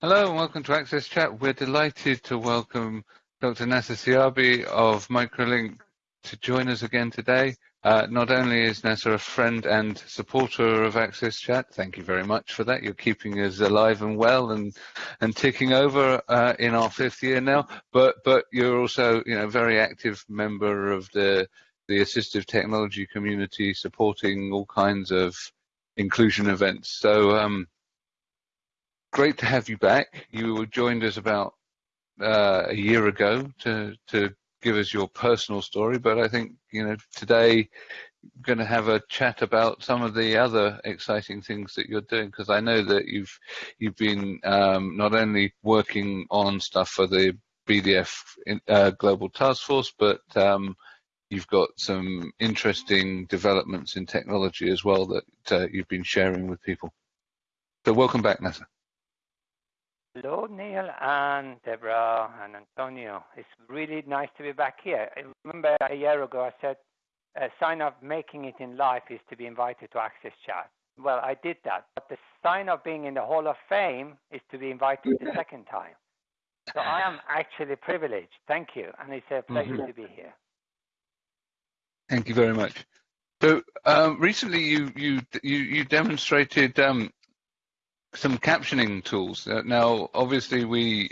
Hello and welcome to Access Chat. We're delighted to welcome Dr. Nasser Siabi of Microlink to join us again today. Uh, not only is Nasser a friend and supporter of Access Chat, thank you very much for that. You're keeping us alive and well and and ticking over uh, in our fifth year now. But but you're also you know very active member of the the assistive technology community, supporting all kinds of inclusion events. So um, great to have you back. You joined us about uh, a year ago to to give us your personal story, but I think you know today we're going to have a chat about some of the other exciting things that you're doing because I know that you've you've been um, not only working on stuff for the BDF uh, Global Task Force, but um, you've got some interesting developments in technology as well that uh, you've been sharing with people. So welcome back, Nasser. Hello, Neil and Deborah and Antonio. It's really nice to be back here. I remember a year ago I said a sign of making it in life is to be invited to Access Chat. Well, I did that, but the sign of being in the Hall of Fame is to be invited the second time. So I am actually privileged. Thank you, and it's a pleasure mm-hmm. to be here. Thank you very much. So um, recently, you you you, you demonstrated um, some captioning tools. Uh, now, obviously, we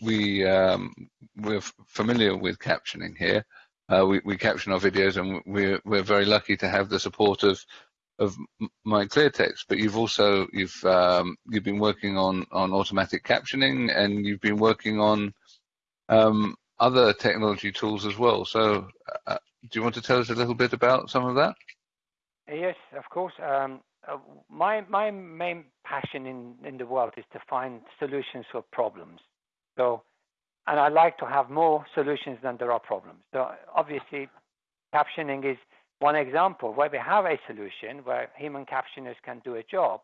we um, we're familiar with captioning here. Uh, we, we caption our videos, and we're we're very lucky to have the support of of my text. But you've also you've um, you've been working on on automatic captioning, and you've been working on um, other technology tools as well. So, uh, do you want to tell us a little bit about some of that? Yes, of course. Um, uh, my my main passion in in the world is to find solutions for problems. So, and I like to have more solutions than there are problems. So obviously, captioning is one example where we have a solution where human captioners can do a job,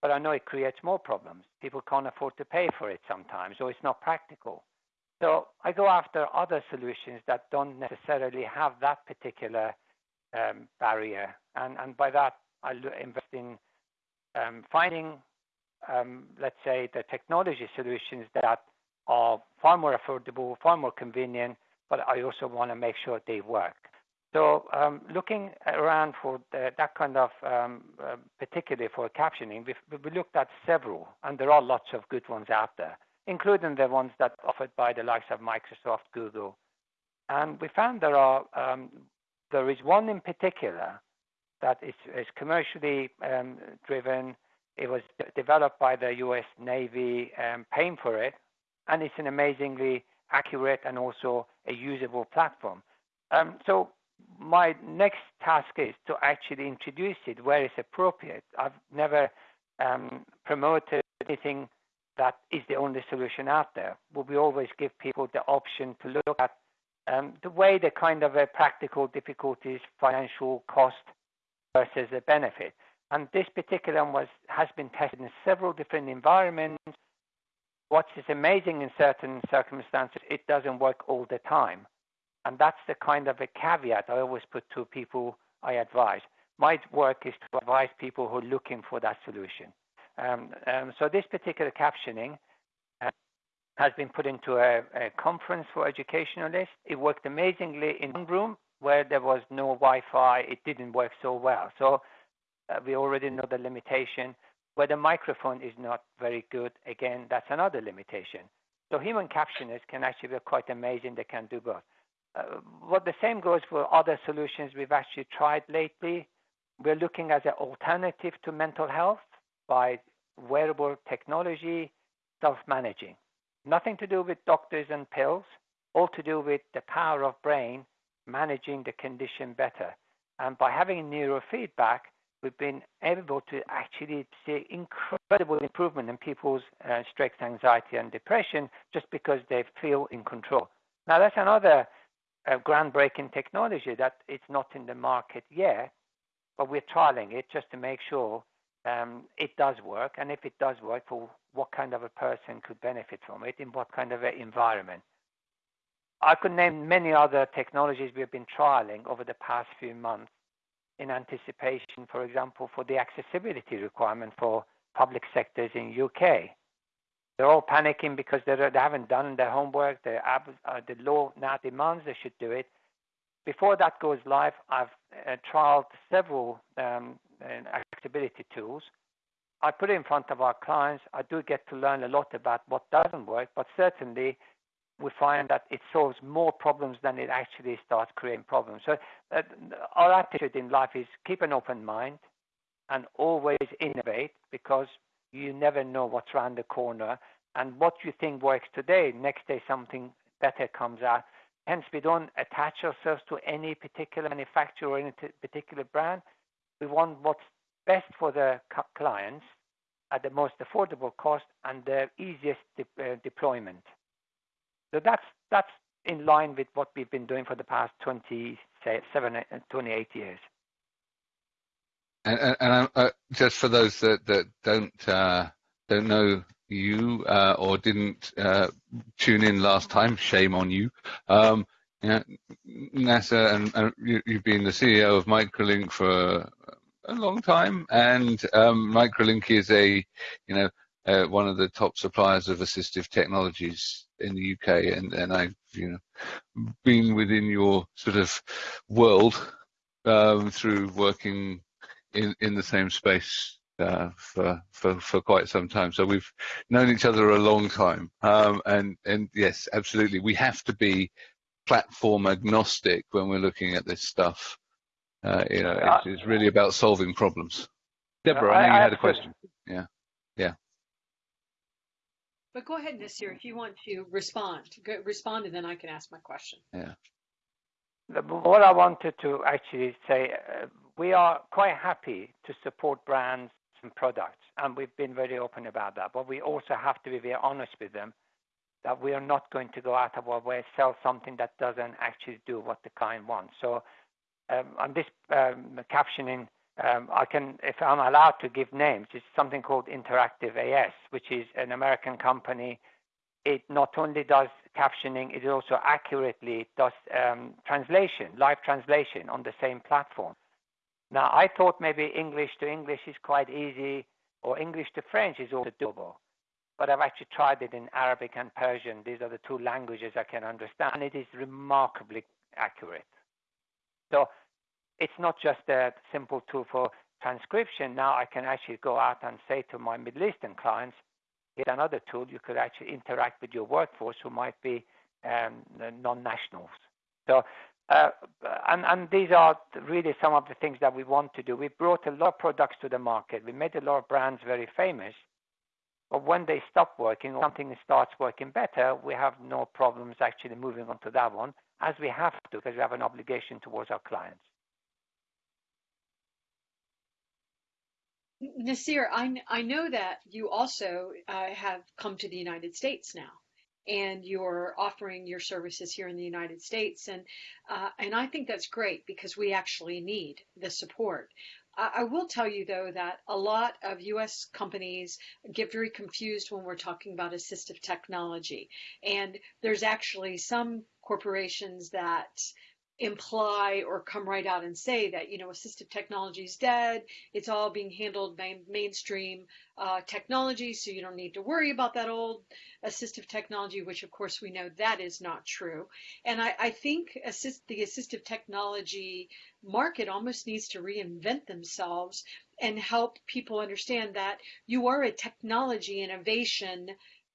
but I know it creates more problems. People can't afford to pay for it sometimes, or it's not practical. So I go after other solutions that don't necessarily have that particular um, barrier, and and by that I invest in um, finding, um, let's say, the technology solutions that are far more affordable, far more convenient, but I also want to make sure they work. So um, looking around for that kind of, uh, particularly for captioning, we looked at several, and there are lots of good ones out there, including the ones that are offered by the likes of Microsoft, Google. And we found there are there is one in particular that is, is commercially um, driven. It was developed by the U.S. Navy, um, paying for it, and it's an amazingly accurate and also a usable platform. Um, so my next task is to actually introduce it where it's appropriate. I've never um, promoted anything that is the only solution out there. But we always give people the option to look at um, the way the kind of a practical difficulties, financial cost, versus a benefit. And this particular one was, has been tested in several different environments. What is amazing in certain circumstances, it doesn't work all the time. And that's the kind of a caveat I always put to people I advise. My work is to advise people who are looking for that solution. Um, um, so this particular captioning uh, has been put into a, a, conference for educationalists. It worked amazingly in one room where there was no Wi-Fi, it didn't work so well. So uh, we already know the limitation. Where the microphone is not very good, again, that's another limitation. So human captioners can actually be quite amazing. They can do both. Uh, what the same goes for other solutions we've actually tried lately. We're looking as an alternative to mental health by wearable technology, self-managing. Nothing to do with doctors and pills, all to do with the power of brain managing the condition better. And by having neurofeedback, we've been able to actually see incredible improvement in people's uh, stress, anxiety, and depression just because they feel in control. Now, that's another uh, groundbreaking technology that it's not in the market yet, but we're trialing it just to make sure um, it does work. And if it does work, for what kind of a person could benefit from it, in what kind of an environment. I could name many other technologies we have been trialing over the past few months in anticipation, for example, for the accessibility requirement for public sectors in UK. they're all panicking because they haven't done their homework. The uh, the law now demands they should do it. Before that goes live, I've uh, trialed several um, accessibility tools. I put it in front of our clients. I do get to learn a lot about what doesn't work, but certainly we find that it solves more problems than it actually starts creating problems. So uh, our attitude in life is keep an open mind and always innovate because you never know what's around the corner. And what you think works today, next day something better comes out. Hence, we don't attach ourselves to any particular manufacturer or any particular brand. We want what's best for the clients at the most affordable cost and the easiest de- uh, deployment. So that's that's in line with what we've been doing for the past 27, 28 years. And, and, and uh, just for those that, don't uh, don't know you uh, or didn't uh, tune in last time, shame on you. Um, Nasser and, and you, have been the CEO of Microlink for a long time, and um, Microlink is a you know uh, one of the top suppliers of assistive technologies in the UK, and, and I've you know been within your sort of world um, through working in in the same space uh, for, for for quite some time. So we've known each other a long time, um, and and yes, absolutely, we have to be platform agnostic when we're looking at this stuff. Uh, you know, it's, it's, really about solving problems. Deborah, I know you had a question. Yeah, yeah. But go ahead, Nasir, if you want to respond. Go, respond, and then I can ask my question. Yeah. What I wanted to actually say, uh, we are quite happy to support brands and products, and we've been very open about that. But we also have to be very honest with them that we are not going to go out of our way sell something that doesn't actually do what the client wants. So um, on this um, captioning, um, I can, if I'm allowed to give names, it's something called Interactive AS, which is an American company. It not only does captioning, it also accurately does um, translation, live translation on the same platform. Now, I thought maybe English to English is quite easy, or English to French is also doable. But I've actually tried it in Arabic and Persian. These are the two languages I can understand, and it is remarkably accurate. So it's not just a simple tool for transcription. Now I can actually go out and say to my Middle Eastern clients, here's another tool. You could actually interact with your workforce who might be um, non-nationals. So uh, and, and, these are really some of the things that we want to do. We brought a lot of products to the market. We made a lot of brands very famous. But when they stop working or something starts working better, we have no problems actually moving on to that one, as we have to, because we have an obligation towards our clients. Nasir, I, I know that you also uh, have come to the United States now and you're offering your services here in the United States. And uh, and I think that's great because we actually need the support. I, I will tell you though that a lot of U.S. companies get very confused when we're talking about assistive technology, and there's actually some corporations that imply or come right out and say that you know assistive technology is dead it's all being handled by mainstream uh, technology so you don't need to worry about that old assistive technology which of course we know that is not true. And i, I think assist, the assistive technology market almost needs to reinvent themselves and help people understand that you are a technology innovation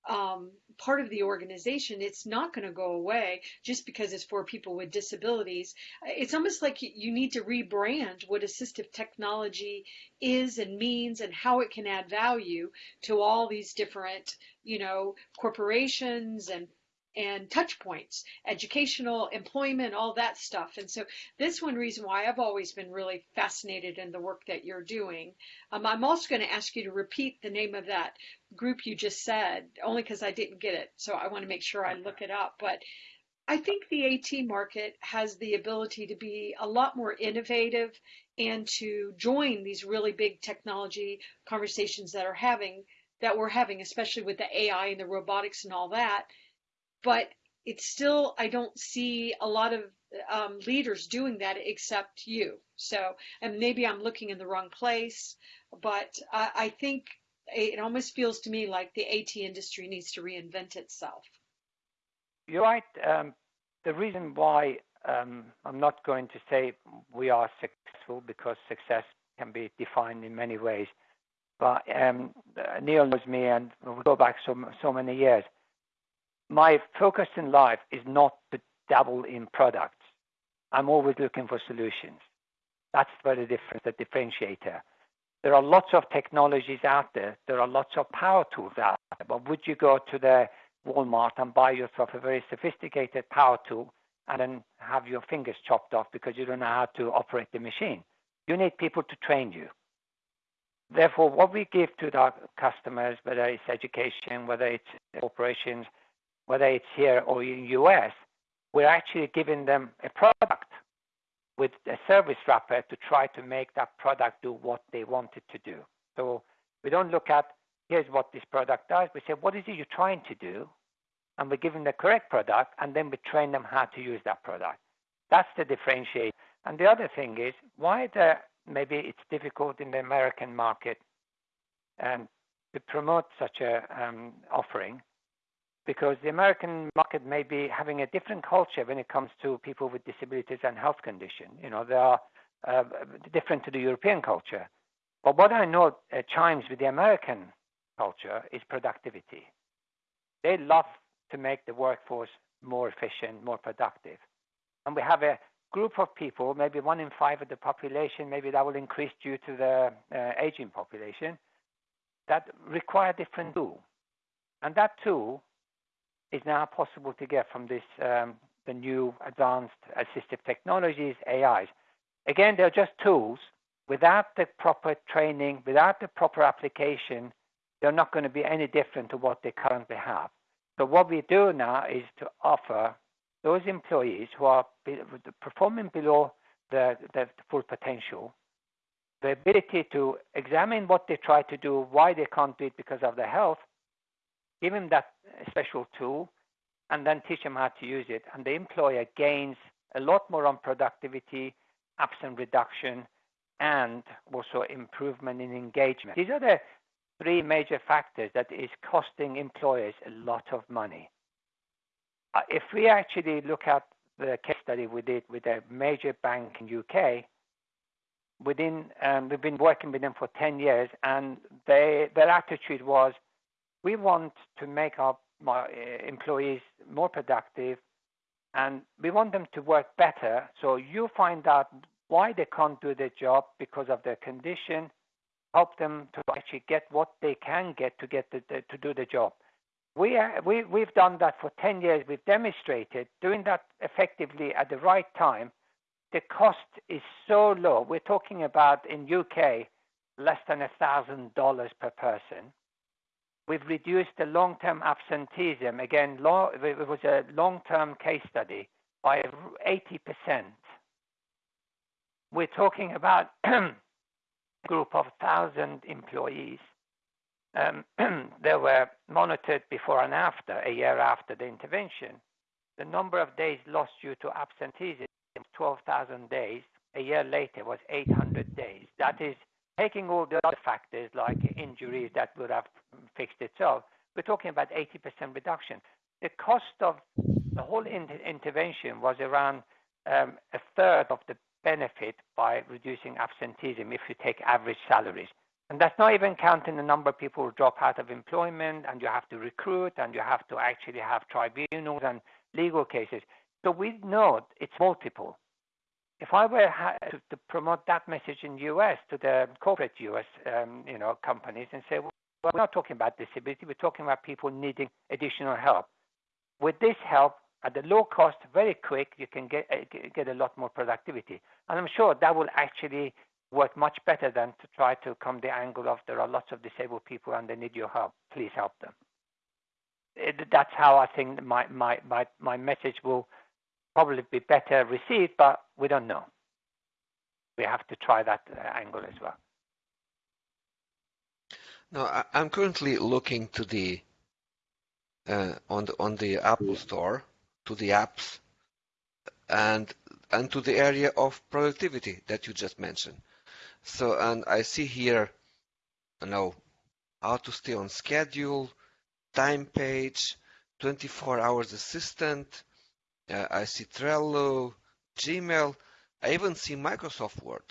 um, part of the organization, it's not going to go away just because it's for people with disabilities. It's almost like you need to rebrand what assistive technology is and means and how it can add value to all these different, you know, corporations and and touch points, educational, employment, all that stuff. And so this one reason why I've always been really fascinated in the work that you're doing. Um, I'm also going to ask you to repeat the name of that group you just said, only because I didn't get it. So I want to make sure I look it up. But I think the AT market has the ability to be a lot more innovative and to join these really big technology conversations that are having that we're having, especially with the AI and the robotics and all that but it's still I don't see a lot of um, leaders doing that except you. So, and maybe I'm looking in the wrong place, but I, I think it almost feels to me like the AT industry needs to reinvent itself. You're right. Um, the reason why um, I'm not going to say we are successful because success can be defined in many ways. But um, Neil knows me, and we go back so so many years. My focus in life is not to dabble in products. I'm always looking for solutions. That's where the difference, the differentiator. There are lots of technologies out there. There are lots of power tools out there. But would you go to the Walmart and buy yourself a very sophisticated power tool and then have your fingers chopped off because you don't know how to operate the machine? You need people to train you. Therefore, what we give to our customers, whether it's education, whether it's corporations, whether it's here or in US, we're actually giving them a product with a service wrapper to try to make that product do what they want it to do. So we don't look at here's what this product does. We say, what is it you're trying to do? And we give them the correct product, and then we train them how to use that product. That's the differentiate. And the other thing is why the maybe it's difficult in the American market um, to promote such a um, offering because the American market may be having a different culture when it comes to people with disabilities and health condition. You know, they are uh, different to the European culture. But what I know uh, chimes with the American culture is productivity. They love to make the workforce more efficient, more productive. And we have a group of people, maybe one in five of the population, maybe that will increase due to the uh, aging population, that require different tool. And that tool is now possible to get from this um, the new advanced assistive technologies, AIs. Again, they're just tools. Without the proper training, without the proper application, they're not going to be any different to what they currently have. So what we do now is to offer those employees who are performing below the, the full potential the ability to examine what they try to do, why they can't do it because of their health, give them that special tool, and then teach them how to use it. And the employer gains a lot more on productivity, absence reduction, and also improvement in engagement. These are the three major factors that is costing employers a lot of money. Uh, if we actually look at the case study we did with a major bank in UK, within um, we've been working with them for 10 years, and they, their attitude was, we want to make our uh, employees more productive, and we want them to work better. So you find out why they can't do their job because of their condition, help them to actually get what they can get to get the, the, to do the job. We, are, we, we've done that for 10 years. We've demonstrated doing that effectively at the right time. The cost is so low. We're talking about in UK less than a thousand dollars per person. We've reduced the long-term absenteeism. Again, it was a long-term case study by 80%. We're talking about a group of 1,000 employees. Um, they were monitored before and after, a year after the intervention. The number of days lost due to absenteeism, 12,000 days. A year later was 800 days. That is taking all the other factors like injuries that would have fixed itself. We're talking about 80% reduction. The cost of the whole inter- intervention was around um, a third of the benefit by reducing absenteeism if you take average salaries. And that's not even counting the number of people who drop out of employment and you have to recruit and you have to actually have tribunals and legal cases. So we know it's multiple. If I were to, to promote that message in US to the corporate US um, you know, companies and say, well, we're not talking about disability, we're talking about people needing additional help. With this help, at the low cost, very quick, you can get uh, get a lot more productivity. And I'm sure that will actually work much better than to try to come the angle of there are lots of disabled people and they need your help. Please help them. It, that's how I think my, my, my, my message will probably be better received, but we don't know. We have to try that uh, angle as well. Now, I'm currently looking to the uh, on the on the Apple Store to the apps and and to the area of productivity that you just mentioned. So, and I see here, you know, how to stay on schedule, Timepage, 24 hours assistant. Uh, I see Trello, Gmail. I even see Microsoft Word.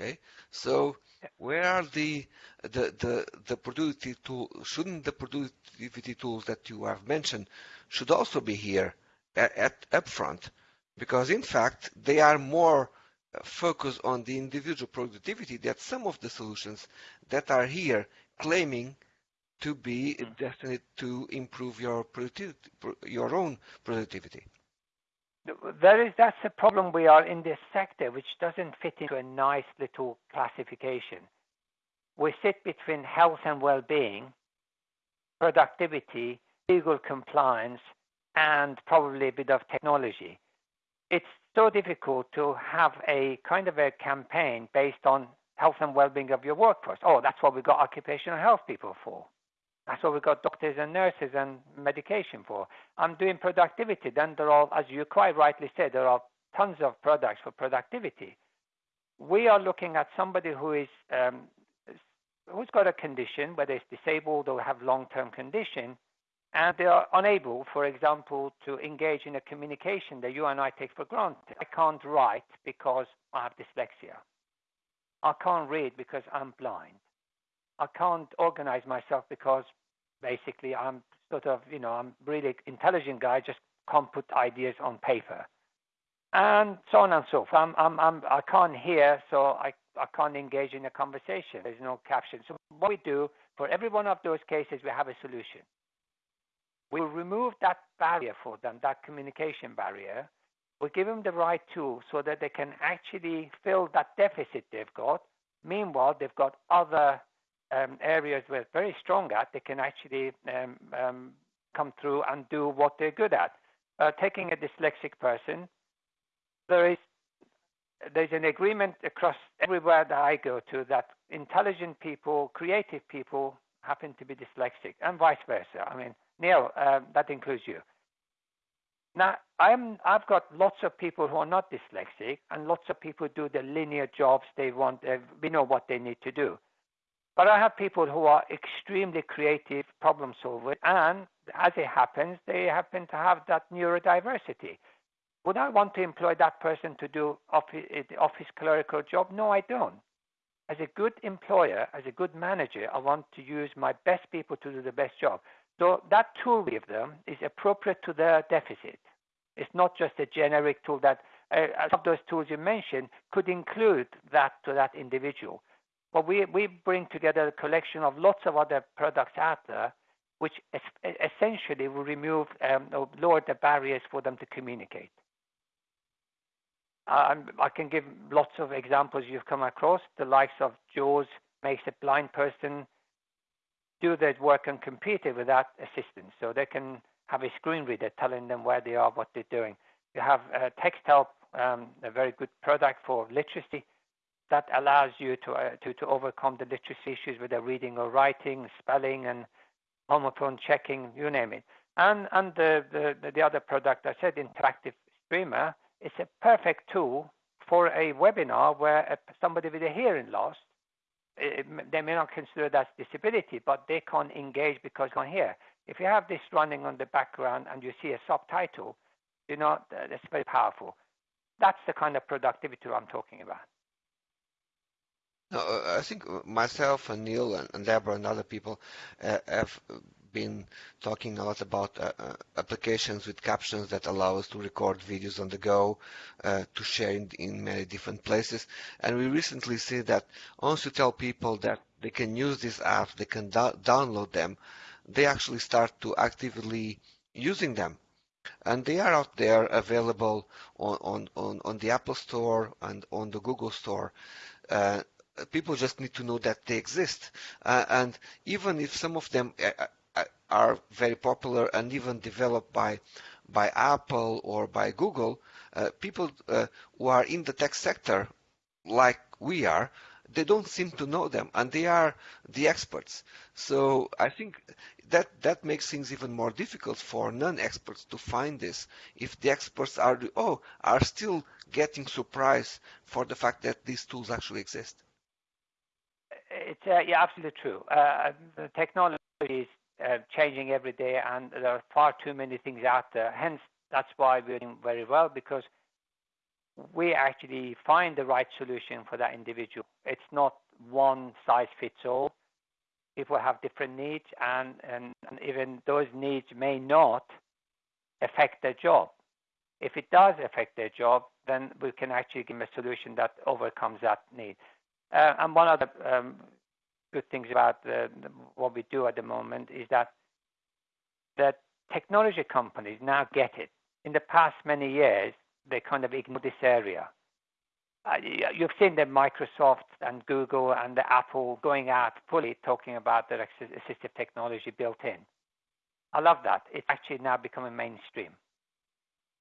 Okay, so where are the the the the productivity tool? Shouldn't the productivity tools that you have mentioned should also be here at, at upfront? Because in fact they are more uh, focused on the individual productivity that some of the solutions that are here claiming to be hmm. destined to improve your productivity, your own productivity. There is that's a problem we are in this sector, which doesn't fit into a nice little classification. We sit between health and well-being, productivity, legal compliance, and probably a bit of technology. It's so difficult to have a kind of a campaign based on health and well-being of your workforce. Oh, that's what we got occupational health people for. That's what we've got doctors and nurses and medication for. I'm doing productivity. Then there are, as you quite rightly said, there are tons of products for productivity. We are looking at somebody who is um, who's got a condition, whether it's disabled or have long-term condition, and they are unable, for example, to engage in a communication that you and I take for granted. I can't write because I have dyslexia. I can't read because I'm blind. I can't organize myself because basically I'm sort of, you know, I'm really intelligent guy, just can't put ideas on paper. And so on and so forth. I'm, I'm, I'm, I can't hear, so I, I can't engage in a conversation. There's no caption. So what we do, for every one of those cases, we have a solution. We remove that barrier for them, that communication barrier. We give them the right tools so that they can actually fill that deficit they've got. Meanwhile, they've got other um, areas where they're very strong at, they can actually um, um, come through and do what they're good at. Uh, taking a dyslexic person, there is there's an agreement across everywhere that I go to that intelligent people, creative people happen to be dyslexic, and vice versa. I mean, Neil, uh, that includes you. Now, I'm, I've got lots of people who are not dyslexic, and lots of people do the linear jobs they want. We know what they need to do. But I have people who are extremely creative problem solvers, and as it happens, they happen to have that neurodiversity. Would I want to employ that person to do office, the office clerical job? No, I don't. As a good employer, as a good manager, I want to use my best people to do the best job. So that tool we give them is appropriate to their deficit. It's not just a generic tool that uh, some of those tools you mentioned could include that to that individual. But we, we bring together a collection of lots of other products out there, which es- essentially will remove um, or lower the barriers for them to communicate. Um, I can give lots of examples you've come across. The likes of JAWS makes a blind person do their work on computer without assistance. So they can have a screen reader telling them where they are, what they're doing. You have uh, Texthelp, um, a very good product for literacy that allows you to, uh, to, to overcome the literacy issues with the reading or writing, spelling, and homophone checking, you name it. And, and the, the, the other product I said, Interactive Streamer, is a perfect tool for a webinar where somebody with a hearing loss, it, they may not consider that disability, but they can't engage because they can't hear. If you have this running on the background and you see a subtitle, you know, that's very powerful. That's the kind of productivity I'm talking about. No, I think myself and Neil and, and Deborah and other people uh, have been talking a lot about uh, uh, applications with captions that allow us to record videos on the go, uh, to share in, in, many different places. And we recently see that once you tell people that they can use these apps, they can do download them, they actually start to actively using them. And they are out there available on, on, on, on the Apple Store and on the Google Store. Uh, people just need to know that they exist. Uh, and even if some of them uh, uh, are very popular and even developed by by Apple or by Google, uh, people uh, who are in the tech sector, like we are, they don't seem to know them, and they are the experts. So I think that that makes things even more difficult for non-experts to find this. If the experts are oh are still getting surprised for the fact that these tools actually exist it's uh, yeah, absolutely true. Uh, the technology is uh, changing every day, and there are far too many things out there. Hence, that's why we're doing very well because we actually find the right solution for that individual. It's not one size fits all. People have different needs, and, and, and even those needs may not affect their job. If it does affect their job, then we can actually give them a solution that overcomes that need. Uh, and one of the um, good things about what we do at the moment is that the technology companies now get it. In the past many years, they kind of ignored this area. Uh, you've seen the Microsoft and Google and the Apple going out fully talking about their assistive technology built in. I love that. It's actually now becoming mainstream.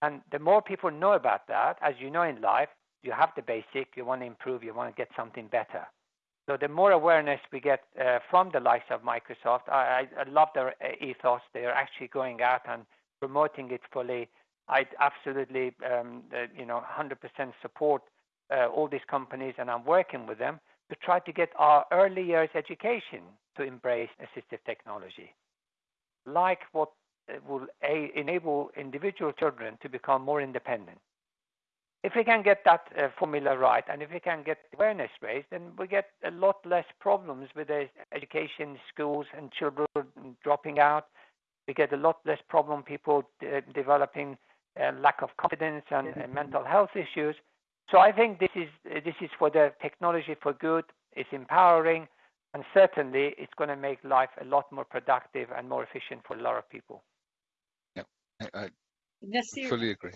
And the more people know about that, as you know in life, you have the basic, you want to improve, you want to get something better. So the more awareness we get uh, from the likes of Microsoft, I, love their uh, ethos. They are actually going out and promoting it fully. I absolutely, um, uh, you know, 100% support all these companies, and I'm working with them to try to get our early years education to embrace assistive technology, like what will enable individual children to become more independent. If we can get that uh, formula right, and if we can get awareness raised, then we get a lot less problems with the education, schools, and children dropping out. We get a lot less problem people uh, developing uh, lack of confidence and uh, mental health issues. So I think this is this is for the technology for good. It's empowering, and certainly it's going to make life a lot more productive and more efficient for a lot of people. Yeah, I, I fully agree.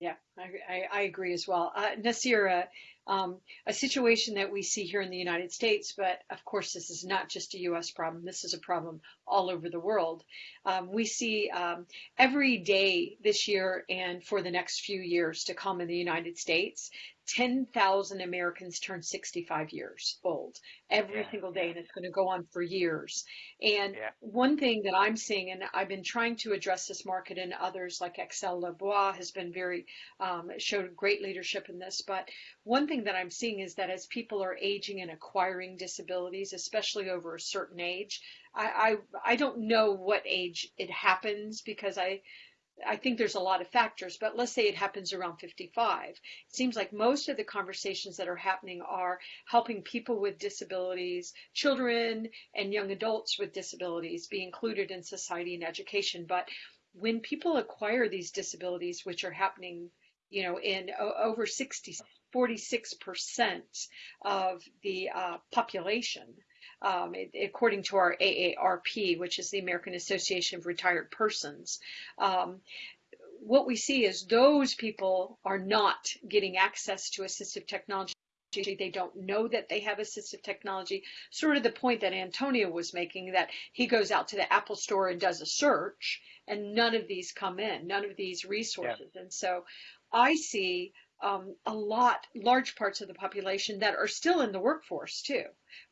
Yeah, I, I, agree as well. Uh, Nasir, uh, um, a situation that we see here in the United States, but of course, this is not just a U.S. problem. This is a problem all over the world. Um, we see um, every day this year and for the next few years to come in the United States, 10,000 Americans turn 65 years old every yeah, single day, yeah. and it's going to go on for years. And yeah. one thing that I'm seeing, and I've been trying to address this market, and others like Axel Leblois has been very um, showed great leadership in this. But one thing that I'm seeing is that as people are aging and acquiring disabilities, especially over a certain age, I I, I don't know what age it happens because I I think there's a lot of factors, but let's say it happens around 55. It seems like most of the conversations that are happening are helping people with disabilities, children and young adults with disabilities be included in society and education. But when people acquire these disabilities, which are happening, you know, in over 60, 46% of the uh, population, um, according to our AARP, which is the American Association of Retired Persons. Um, what we see is those people are not getting access to assistive technology. They don't know that they have assistive technology. Sort of the point that Antonio was making that he goes out to the Apple store and does a search, and none of these come in, none of these resources. Yeah. And so I see um, a lot, large parts of the population that are still in the workforce too.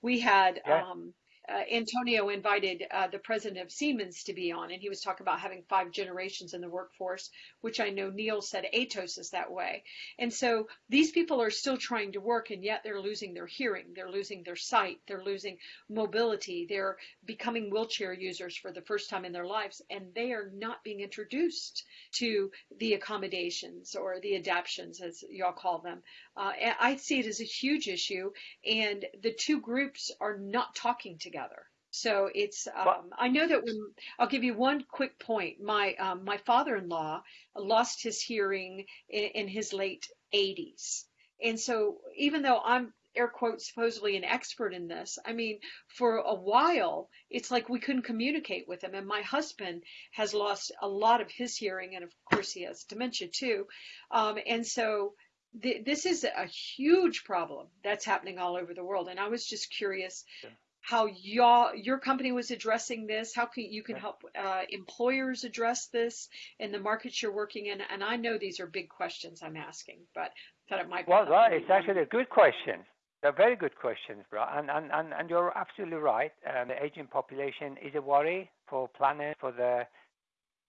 We had yeah. um, uh, Antonio invited uh, the president of Siemens to be on, and he was talking about having five generations in the workforce, which I know Neil said Atos is that way. And so these people are still trying to work, and yet they're losing their hearing, they're losing their sight, they're losing mobility, they're becoming wheelchair users for the first time in their lives, and they are not being introduced to the accommodations or the adaptions, as y'all call them. Uh, I see it as a huge issue, and the two groups are not talking together together. So it's um, I know that when I'll give you one quick point. My um, my father-in-law lost his hearing in, in his late 80s, and so even though I'm air quotes supposedly an expert in this. I mean, for a while, it's like we couldn't communicate with him. And my husband has lost a lot of his hearing, and of course, he has dementia too. Um, and so th- this is a huge problem that's happening all over the world. And I was just curious yeah how your your company was addressing this, how can you can help uh, employers address this in the markets you're working in. And I know these are big questions I'm asking, but I thought it might. Well, right, it's actually a good question. They're very good questions, bro. And and and, and you're absolutely right. Um, the aging population is a worry for planet, for the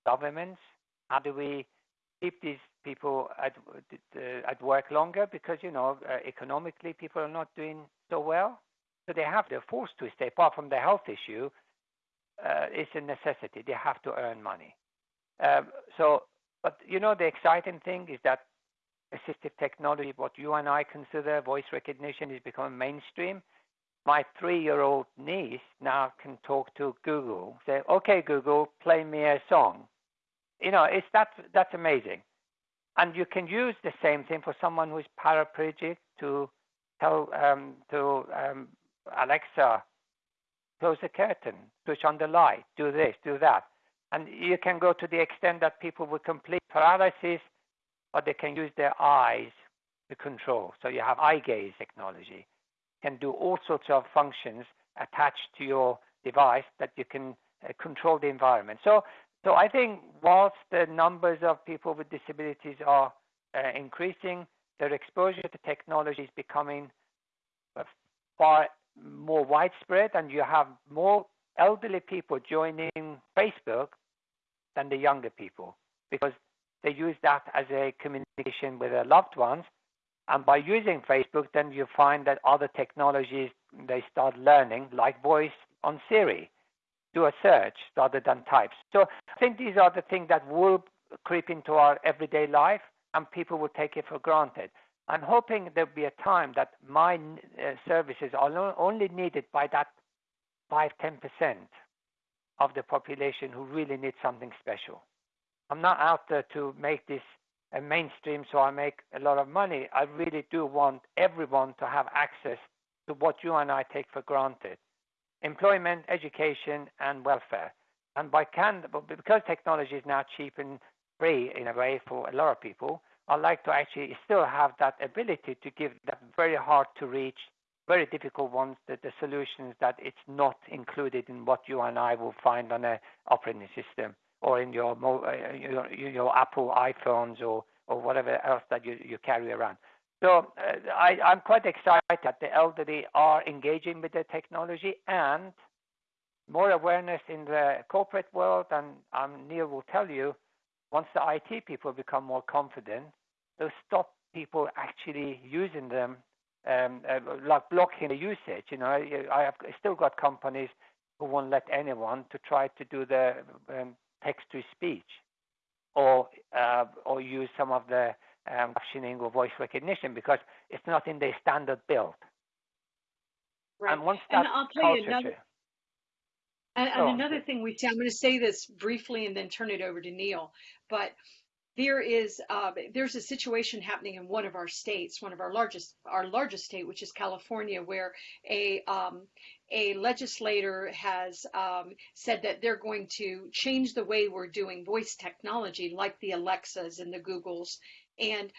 governments. How do we keep these people at uh, at work longer? Because you know, uh, economically, people are not doing so well So they have, they're forced to stay. Apart from the health issue, uh, it's a necessity. They have to earn money. Um, so, but you know, the exciting thing is that assistive technology, what you and I consider voice recognition, is becoming mainstream. My three-year-old niece now can talk to Google. Say, "Okay, Google, play me a song." You know, it's that that's amazing. And you can use the same thing for someone who is paraplegic to tell um, to um, Alexa, close the curtain, switch on the light, do this, do that. And you can go to the extent that people with complete paralysis, but they can use their eyes to control. So you have eye gaze technology, can do all sorts of functions attached to your device that you can uh, control the environment. So, so I think whilst the numbers of people with disabilities are uh, increasing, their exposure to technology is becoming uh, far more widespread, and you have more elderly people joining Facebook than the younger people because they use that as a communication with their loved ones. And by using Facebook, then you find that other technologies they start learning, like voice on Siri, do a search rather than types. So I think these are the things that will creep into our everyday life, and people will take it for granted. I'm hoping there'll be a time that my uh, services are only needed by that 5 10% of the population who really need something special. I'm not out there to make this a mainstream so I make a lot of money. I really do want everyone to have access to what you and I take for granted employment, education, and welfare. And by can, because technology is now cheap and free in a way for a lot of people, I like to actually still have that ability to give that very hard to reach, very difficult ones, that the solutions that it's not included in what you and I will find on a operating system or in your uh, your, your Apple iPhones or or whatever else that you, you carry around. So uh, I, I'm quite excited that the elderly are engaging with the technology and more awareness in the corporate world. And um, Neil will tell you, once the IT people become more confident, they'll stop people actually using them, um, uh, like blocking the usage. You know, I have still got companies who won't let anyone to try to do the um, text to speech or uh, or use some of the um, captioning or voice recognition because it's not in the standard build. Right. And once that and I'll tell you another. And, and another thing we see, I'm going to say this briefly and then turn it over to Neil. But there is uh, there's a situation happening in one of our states, one of our largest our largest state, which is California, where a um, a legislator has um, said that they're going to change the way we're doing voice technology, like the Alexas and the Googles, and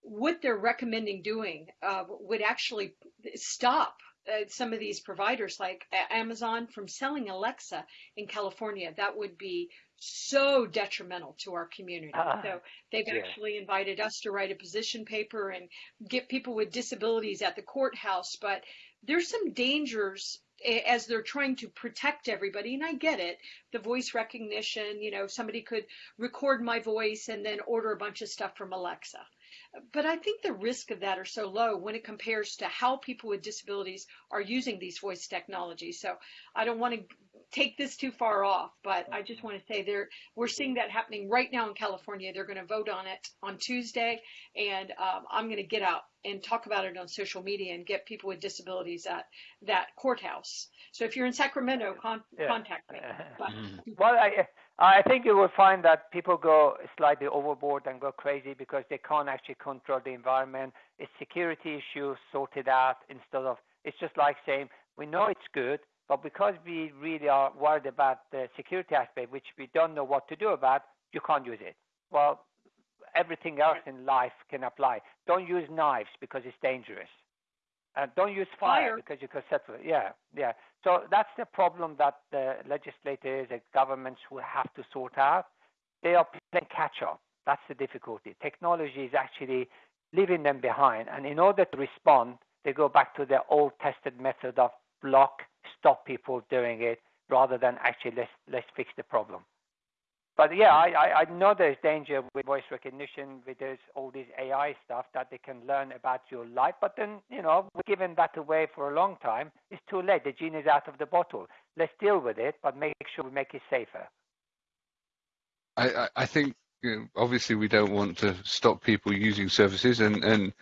what they're recommending doing uh, would actually stop uh, some of these providers like Amazon from selling Alexa in California. That would be so detrimental to our community. Uh, so they've yeah. actually invited us to write a position paper and get people with disabilities at the courthouse. But there's some dangers as they're trying to protect everybody and I get it the voice recognition you know somebody could record my voice and then order a bunch of stuff from Alexa but I think the risk of that are so low when it compares to how people with disabilities are using these voice technologies so I don't want to take this too far off, but I just want to say there we're seeing that happening right now in California. They're going to vote on it on Tuesday, and um, I'm going to get out and talk about it on social media and get people with disabilities at that courthouse. So if you're in Sacramento, con- yeah. contact me. But, well, I, I think you will find that people go slightly overboard and go crazy because they can't actually control the environment. It's security issues sorted out instead of it's just like saying we know it's good, but because we really are worried about the security aspect, which we don't know what to do about, you can't use it. Well, everything else in life can apply. Don't use knives because it's dangerous. And don't use fire, fire, because you can set it. Yeah, yeah. So that's the problem that the legislators and governments will have to sort out. They are playing catch up. That's the difficulty. Technology is actually leaving them behind. And in order to respond, they go back to their old tested method of block, stop people doing it rather than actually let's, let's fix the problem. but yeah, I, I, know there's danger with voice recognition, with all this AI stuff that they can learn about your life. But then, you know, we've given that away for a long time. It's too late. The genie's out of the bottle. Let's deal with it, but make sure we make it safer. I, I, I think you know, obviously we don't want to stop people using services, and and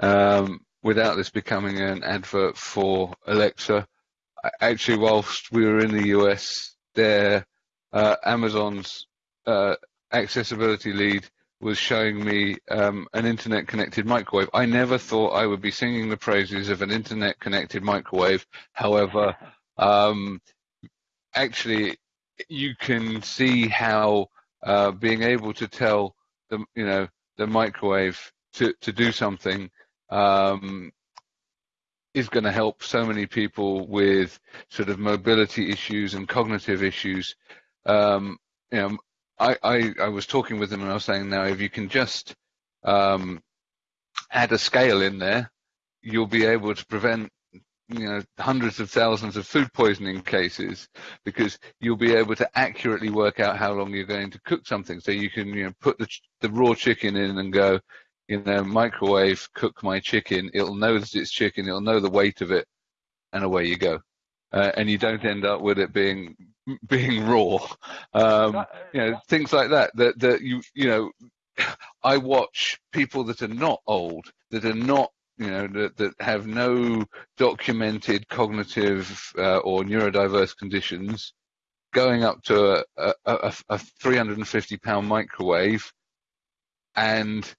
um, without this becoming an advert for Alexa, actually, whilst we were in the US, there uh, Amazon's uh, accessibility lead was showing me um, an internet connected microwave. I never thought I would be singing the praises of an internet connected microwave. However, um, actually, you can see how uh, being able to tell the you know the microwave to to do something um, is going to help so many people with sort of mobility issues and cognitive issues. Um, you know, I, I, I, was talking with them and I was saying now if you can just um, add a scale in there, you'll be able to prevent you know hundreds of thousands of food poisoning cases because you'll be able to accurately work out how long you're going to cook something. So you can you know put the the raw chicken in and go, you know, microwave cook my chicken. It'll know that it's chicken. It'll know the weight of it, and away you go. Uh, and you don't end up with it being being raw. Um, you know, things like that. That that you you know, I watch people that are not old, that are not you know that, that have no documented cognitive uh, or neurodiverse conditions going up to a, a, a 350 pound microwave and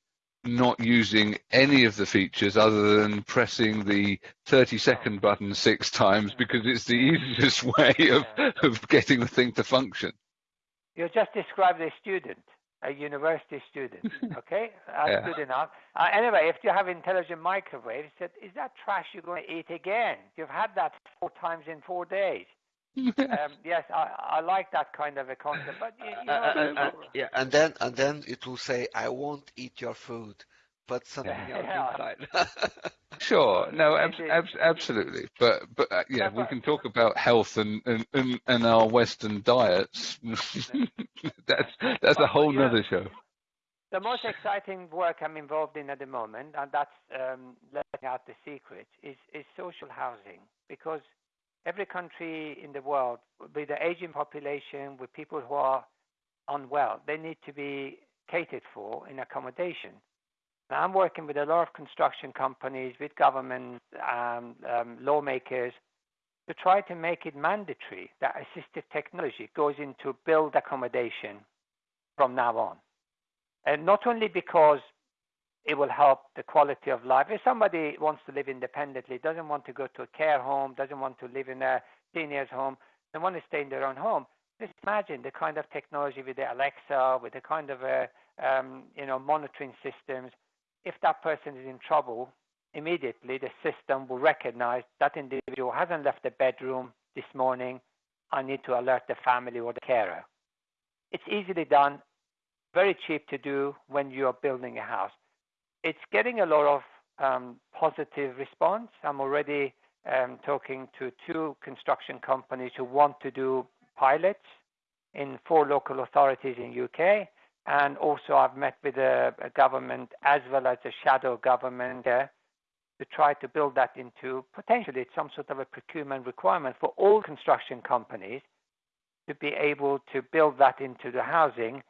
not using any of the features other than pressing the 30 second button six times because it's the easiest way of, of getting the thing to function. You just described a student, a university student, okay? That's yeah. good enough. Uh, anyway, if you have intelligent microwave, said, is that trash you're going to eat again? You've had that four times in four days. um, yes, I, I like that kind of a concept, but you, you know, uh, uh, yeah, and then and then it will say, "I won't eat your food." but something else inside. sure, no, ab- ab- absolutely, but but uh, yeah, we can talk about health and and, and, and our Western diets. that's that's a whole other show. The most exciting work I'm involved in at the moment, and that's um, letting out the secret, is is social housing because every country in the world, with the aging population, with people who are unwell, they need to be catered for in accommodation. Now, I'm working with a lot of construction companies, with government um, um, lawmakers, to try to make it mandatory that assistive technology goes into build accommodation from now on. And not only because it will help the quality of life. If somebody wants to live independently, doesn't want to go to a care home, doesn't want to live in a senior's home, they want to stay in their own home. Just imagine the kind of technology with the Alexa, with the kind of uh, um, you know monitoring systems if that person is in trouble, immediately the system will recognize that individual hasn't left the bedroom this morning. I need to alert the family or the carer. It's easily done, very cheap to do when you're building a house. It's getting a lot of um, positive response. I'm already um, talking to two construction companies who want to do pilots in four local authorities in UK and also I've met with a, a government as well as a shadow government uh, to try to build that into potentially some sort of a procurement requirement for all construction companies to be able to build that into the housing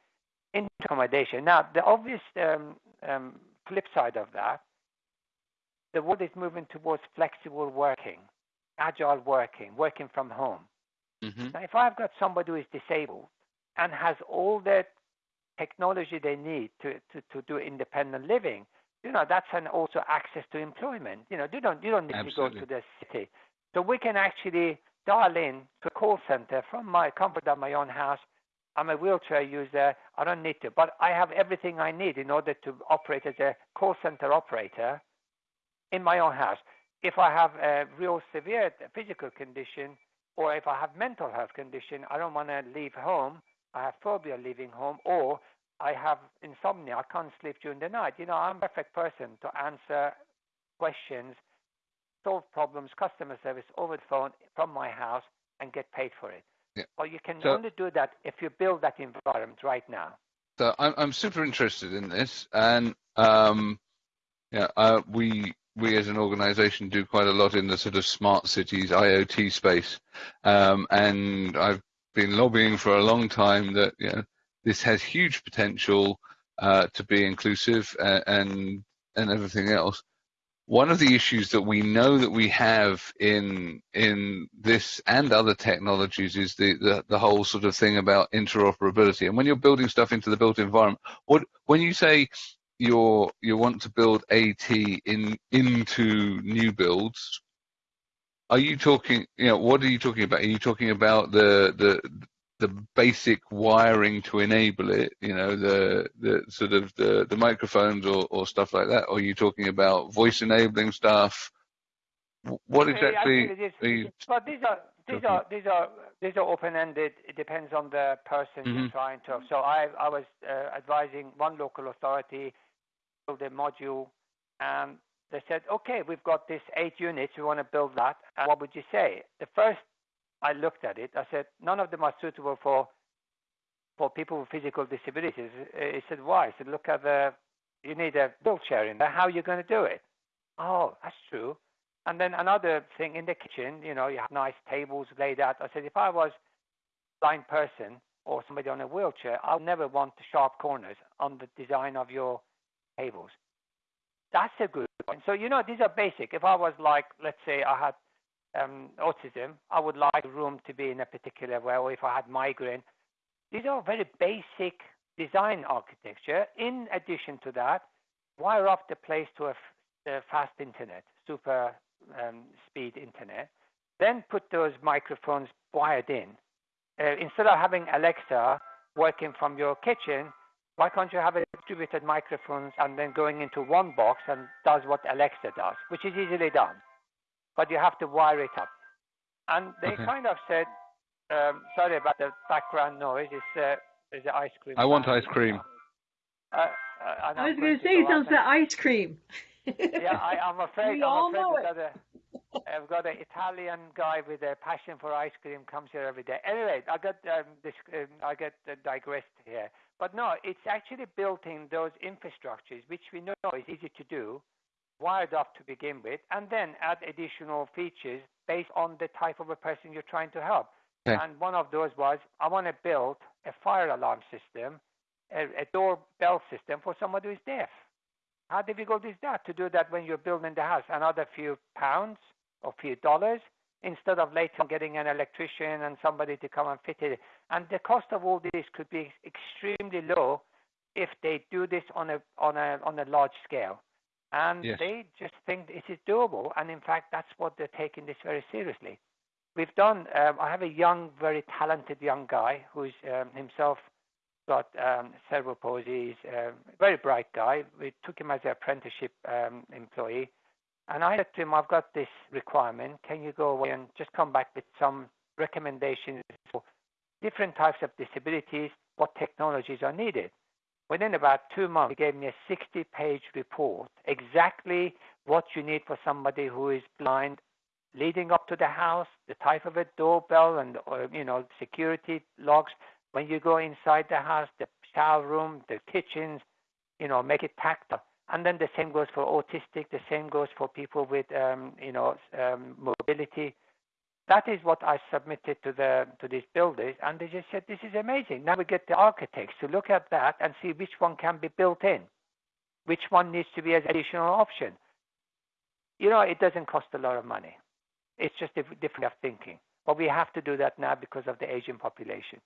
into accommodation. Now, the obvious um, um, flip side of that, the world is moving towards flexible working, agile working, working from home. Mm-hmm. Now, if I've got somebody who is disabled and has all the technology they need to, to, to do independent living, you know, that's an also access to employment. You know, you don't you don't need Absolutely. to go to the city. So we can actually dial in to a call center from my comfort of my own house. I'm a wheelchair user. I don't need to, but I have everything I need in order to operate as a call center operator in my own house. If I have a real severe physical condition or if I have mental health condition, I don't want to leave home. I have phobia leaving home, or I have insomnia. I can't sleep during the night. You know, I'm a perfect person to answer questions, solve problems, customer service over the phone from my house, and get paid for it. Yeah. Well, you can So- only do that if you build that environment right now. So I'm I'm super interested in this, and um, yeah, uh, we we as an organisation do quite a lot in the sort of smart cities IoT space, um, and I've been lobbying for a long time that you know this has huge potential uh, to be inclusive and, and and everything else. One of the issues that we know that we have in in this and other technologies is the, the, the whole sort of thing about interoperability. And when you're building stuff into the built environment, what when you say you're you want to build AT in into new builds, are you talking you know what are you talking about? Are you talking about the the the basic wiring to enable it, you know, the the sort of the, the microphones or, or stuff like that, or are you talking about voice enabling stuff? What exactly it is- are you But these are these are these are these are open-ended. It depends on the person you're Mhm. trying to. So I I was uh, advising one local authority build a module, and they said, okay, we've got this eight units. We want to build that. And what would you say? The first I looked at it, I said none of them are suitable for for people with physical disabilities. He said why? I said look at the you need a wheelchair in there. How are you going to do it? Oh, that's true. And then another thing in the kitchen, you know, you have nice tables laid out. I said, if I was a blind person or somebody on a wheelchair, I'll never want the sharp corners on the design of your tables. That's a good point. So, you know, these are basic. If I was like, let's say I had um, autism, I would like room to be in a particular way, or if I had migraine. These are very basic design architecture. In addition to that, wire up the place to a, a fast internet, super um, speed internet. Then put those microphones wired in. Uh, instead of having Alexa working from your kitchen, why can't you have a distributed microphones and then going into one box and does what Alexa does, which is easily done, but you have to wire it up. And they Okay. kind of said, um, sorry about the background noise. It's uh, there's an ice cream. I want ice cream. Uh, uh, I was going to to say, go it sounds like ice cream. yeah, I, I'm afraid. We I'm all afraid know we've it. got a, I've got an Italian guy with a passion for ice cream comes here every day. Anyway, I got um, this. Um, I get uh, digressed here, but no, it's actually built in those infrastructures, which we know is easy to do, wired up to begin with, and then add additional features based on the type of a person you're trying to help. Okay. And one of those was I want to build a fire alarm system, a, a doorbell system for somebody who's deaf. How difficult is that to do that when you're building the house? Another few pounds or few dollars instead of later getting an electrician and somebody to come and fit it. And the cost of all this could be extremely low if they do this on a on a on a large scale. And Yes. they just think it is doable. And in fact, that's what they're taking this very seriously. We've done. Um, I have a young, very talented young guy who's um, himself got um, cerebral palsy. He's a very bright guy. We took him as an apprenticeship um, employee. And I said to him, I've got this requirement. Can you go away and just come back with some recommendations for different types of disabilities, what technologies are needed? Within about two months, he gave me a 60 page report, exactly what you need for somebody who is blind, leading up to the house, the type of a doorbell and, or, you know, security locks When you go inside the house, the shower room, the kitchens, you know, make it tactile. And then the same goes for autistic. The same goes for people with, um, you know, um, mobility. That is what I submitted to the to these builders, and they just said, "This is amazing." Now we get the architects to look at that and see which one can be built in, which one needs to be an additional option. You know, it doesn't cost a lot of money. It's just a different way of thinking. But we have to do that now because of the aging population.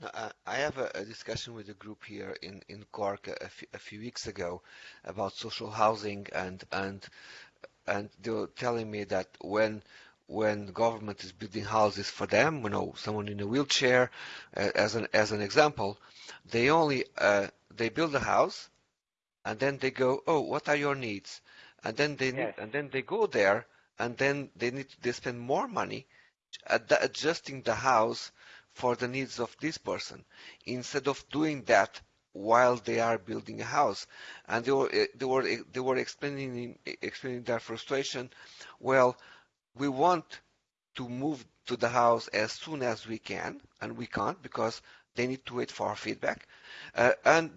Now, I- have a, a discussion with a group here in, in Cork a, few- a few weeks ago about social housing and and and they were telling me that when when the government is building houses for them, you know, someone in a wheelchair, uh, as an as an example, they only uh, they build a house, and then they go, oh, what are your needs? And then they need, and then they go there, and then they need they spend more money ad- adjusting the house for the needs of this person instead of doing that while they are building a house. And they were eh, they were eh, they were explaining explaining their frustration. Well we want to move to the house as soon as we can, and we can't because they need to wait for our feedback. Uh, and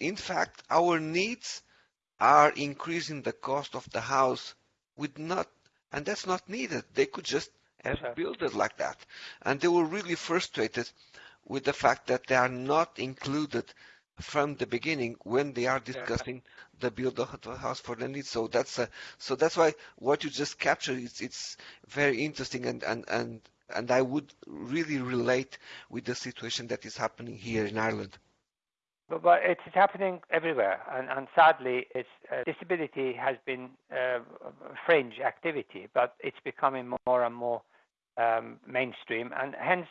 in fact, our needs are increasing the cost of the house with not, and that's not needed. They could just have Sure. built it like that. And they were really frustrated with the fact that they are not included from the beginning when they are discussing the build of the house for the needs. So that's a, so that's why what you just captured it's it's very interesting and and and and I would really relate with the situation that is happening here in Ireland. But, but it's happening everywhere, and, and sadly, it's, uh, disability has been uh, a fringe activity, but it's becoming more and more um, mainstream, and hence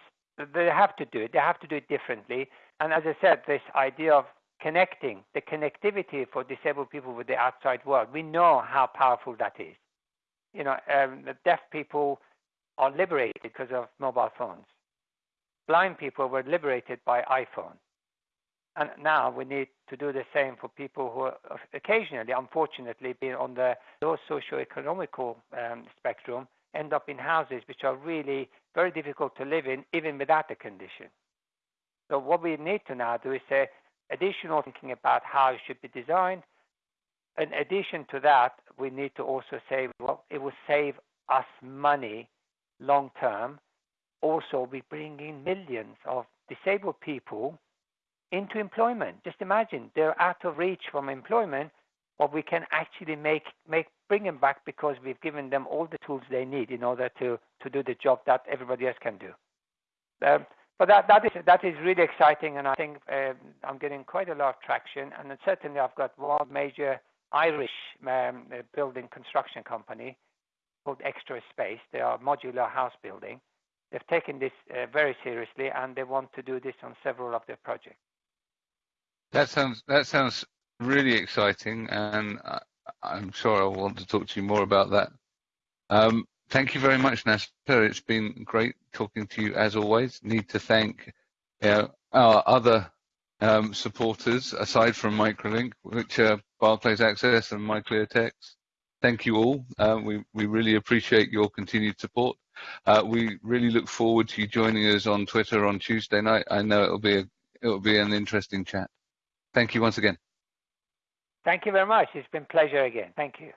they have to do it. They have to do it differently. And as I said, this idea of connecting, the connectivity for disabled people with the outside world, we know how powerful that is. You know, um, deaf people are liberated because of mobile phones. Blind people were liberated by iPhone. And now we need to do the same for people who are occasionally, unfortunately, being on the low socio-economical um, spectrum, end up in houses which are really very difficult to live in, even without the condition. So what we need to now do is say additional thinking about how it should be designed. In addition to that, we need to also say, well, it will save us money long term. Also, we bring in millions of disabled people into employment. Just imagine they're out of reach from employment, but we can actually make make bring them back because we've given them all the tools they need in order to to do the job that everybody else can do. Um, but that that is that is really exciting, and I think um, I'm getting quite a lot of traction. And certainly, I've got one major Irish um, uh, building construction company called Extra Space. They are modular house building. They've taken this uh, very seriously, and they want to do this on several of their projects. That sounds that sounds really exciting, and I, I'm sure I'll want to talk to you more about that. Um, thank you very much, Nasser. It's been great talking to you as always. Need to thank know, our other um, supporters aside from Microlink, which are Barclays Access and MyClearText. Thank you all. Uh, we we really appreciate your continued support. Uh, we really look forward to you joining us on Twitter on Tuesday night. I know it'll be a, it'll be an interesting chat. Thank you once again. Thank you very much. It's been pleasure again. Thank you.